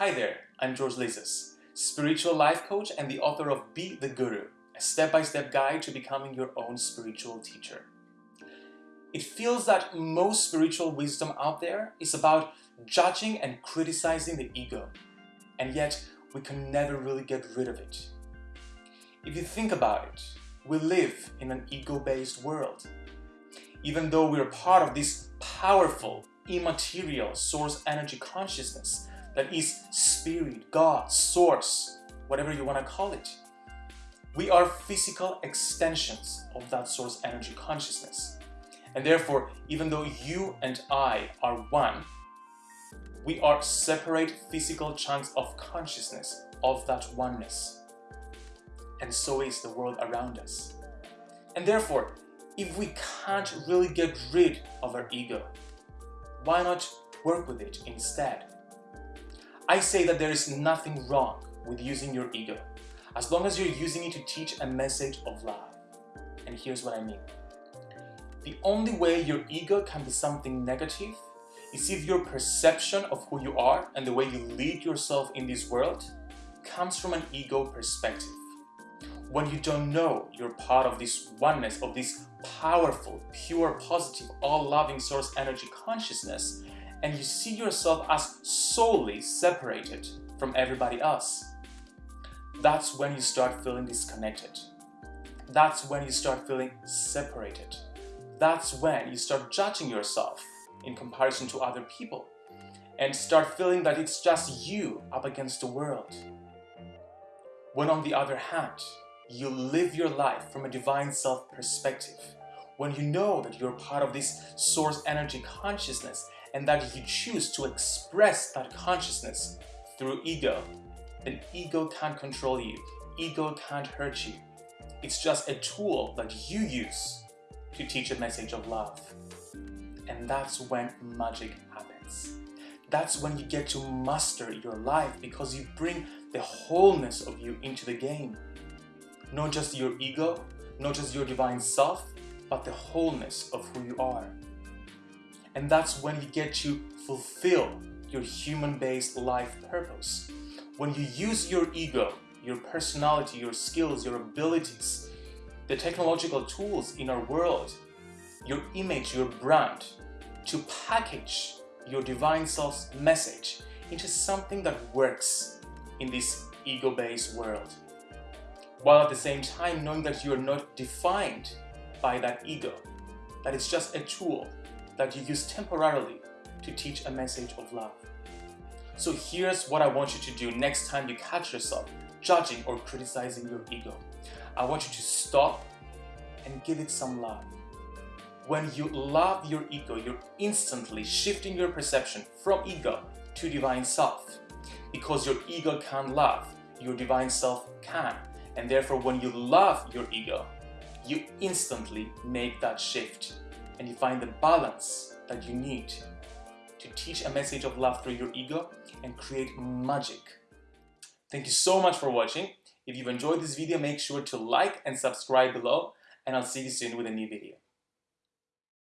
Hi there, I'm George Lizos, spiritual life coach and the author of Be the Guru, a step-by-step guide to becoming your own spiritual teacher. It feels that most spiritual wisdom out there is about judging and criticizing the ego, and yet we can never really get rid of it. If you think about it, we live in an ego-based world. Even though we're part of this powerful, immaterial source energy consciousness that is spirit, God, source, whatever you want to call it. We are physical extensions of that source energy consciousness. And therefore, even though you and I are one, we are separate physical chunks of consciousness of that oneness. And so is the world around us. And therefore, if we can't really get rid of our ego, why not work with it instead? I say that there is nothing wrong with using your ego, as long as you're using it to teach a message of love. And here's what I mean. The only way your ego can be something negative is if your perception of who you are and the way you lead yourself in this world comes from an ego perspective. When you don't know you're part of this oneness, of this powerful, pure, positive, all-loving source energy consciousness, and you see yourself as solely separated from everybody else, that's when you start feeling disconnected. That's when you start feeling separated. That's when you start judging yourself in comparison to other people and start feeling that it's just you up against the world. When on the other hand, you live your life from a divine self perspective, when you know that you're part of this source energy consciousness and that you choose to express that consciousness through ego, then ego can't control you. Ego can't hurt you. It's just a tool that you use to teach a message of love. And that's when magic happens. That's when you get to master your life because you bring the wholeness of you into the game. Not just your ego, not just your divine self, but the wholeness of who you are. And that's when you get to fulfill your human-based life purpose. When you use your ego, your personality, your skills, your abilities, the technological tools in our world, your image, your brand, to package your divine self's message into something that works in this ego-based world. While at the same time knowing that you are not defined by that ego, that it's just a tool that you use temporarily to teach a message of love. So here's what I want you to do next time you catch yourself judging or criticizing your ego. I want you to stop and give it some love. When you love your ego, you're instantly shifting your perception from ego to divine self. Because your ego can't love, your divine self can. And therefore, when you love your ego, you instantly make that shift and you find the balance that you need to teach a message of love through your ego and create magic. Thank you so much for watching. If you've enjoyed this video, make sure to like and subscribe below, and I'll see you soon with a new video.